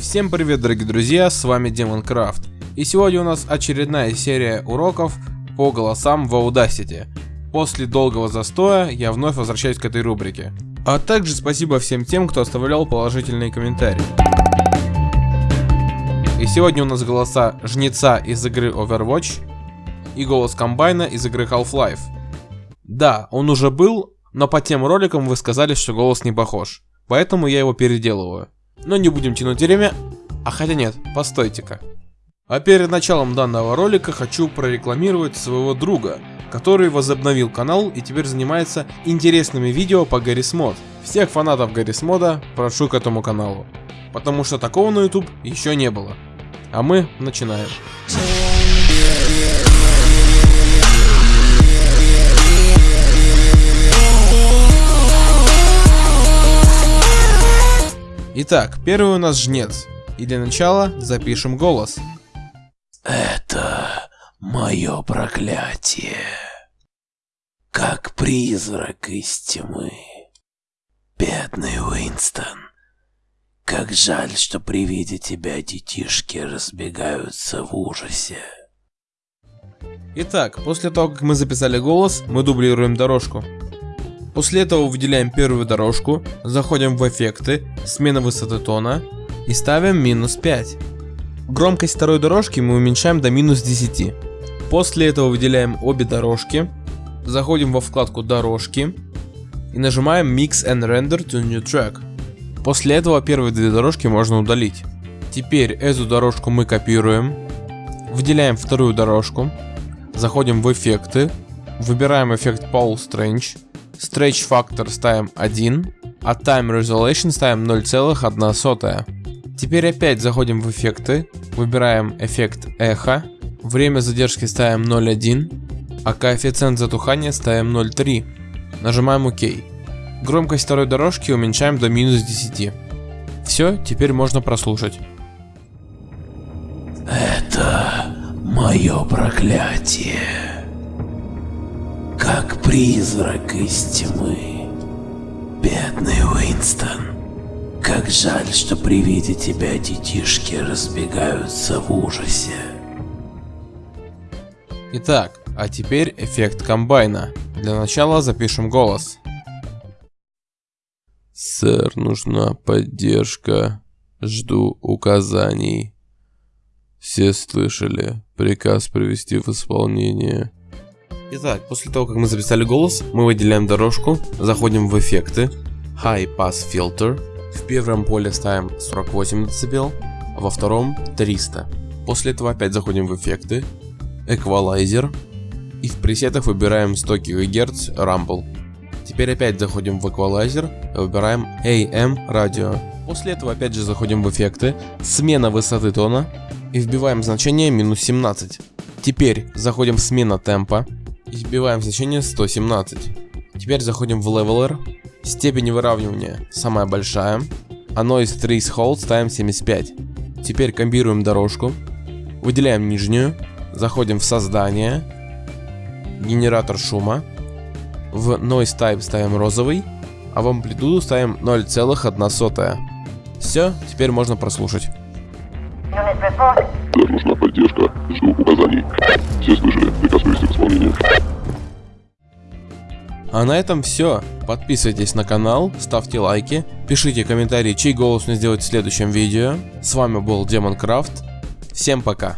Всем привет дорогие друзья, с вами Демон Крафт. И сегодня у нас очередная серия уроков по голосам в Audacity. После долгого застоя я вновь возвращаюсь к этой рубрике. А также спасибо всем тем, кто оставлял положительные комментарии. И сегодня у нас голоса Жнеца из игры Overwatch и голос Комбайна из игры Half-Life. Да, он уже был, но по тем роликам вы сказали, что голос не похож. Поэтому я его переделываю. Но не будем тянуть время. А хотя нет, постойте-ка. А перед началом данного ролика хочу прорекламировать своего друга, который возобновил канал и теперь занимается интересными видео по Гаррис Мод. Всех фанатов Гаррис Мода прошу к этому каналу, потому что такого на YouTube еще не было. А мы начинаем. Итак, первый у нас жнец. И для начала запишем голос. Это мое проклятие. Как призрак из тьмы. Бедный Уинстон. Как жаль, что при виде тебя детишки разбегаются в ужасе. Итак, после того, как мы записали голос, мы дублируем дорожку. После этого выделяем первую дорожку, заходим в эффекты, смена высоты тона и ставим минус 5. Громкость второй дорожки мы уменьшаем до минус 10. После этого выделяем обе дорожки, заходим во вкладку дорожки и нажимаем Mix and Render to New Track. После этого первые две дорожки можно удалить. Теперь эту дорожку мы копируем, выделяем вторую дорожку, заходим в эффекты, выбираем эффект Paul Strange, Stretch Factor ставим 1, а Time Resolution ставим 0,1. Теперь опять заходим в эффекты, выбираем эффект эхо, время задержки ставим 0,1, а коэффициент затухания ставим 0,3. Нажимаем ОК. Громкость второй дорожки уменьшаем до минус 10. Все, теперь можно прослушать. Это мое проклятие как призрак из тьмы. Бедный Уинстон, как жаль, что при виде тебя детишки разбегаются в ужасе. Итак, а теперь эффект комбайна. Для начала запишем голос. Сэр, нужна поддержка. Жду указаний. Все слышали. Приказ привести в исполнение. Итак, после того, как мы записали голос, мы выделяем дорожку, заходим в эффекты, High Pass Filter, в первом поле ставим 48 дБ, а во втором 300. После этого опять заходим в эффекты, Equalizer, и в пресетах выбираем 100 ГГц Rumble. Теперь опять заходим в Equalizer и выбираем AM Radio. После этого опять же заходим в эффекты, смена высоты тона и вбиваем значение минус 17. Теперь заходим в смена темпа, и вбиваем значение 117. Теперь заходим в Leveler. Степень выравнивания самая большая. А Noise Threshold ставим 75. Теперь комбируем дорожку. Выделяем нижнюю. Заходим в создание. Генератор шума. В Noise Type ставим розовый. А в амплитуду ставим 0,1. Все, теперь можно прослушать. Сэр, нужна поддержка. Жду указаний. Все слышали. Приказ привести в исполнение. А на этом все. Подписывайтесь на канал, ставьте лайки, пишите комментарии, чей голос мне сделать в следующем видео. С вами был Демон Крафт. Всем пока.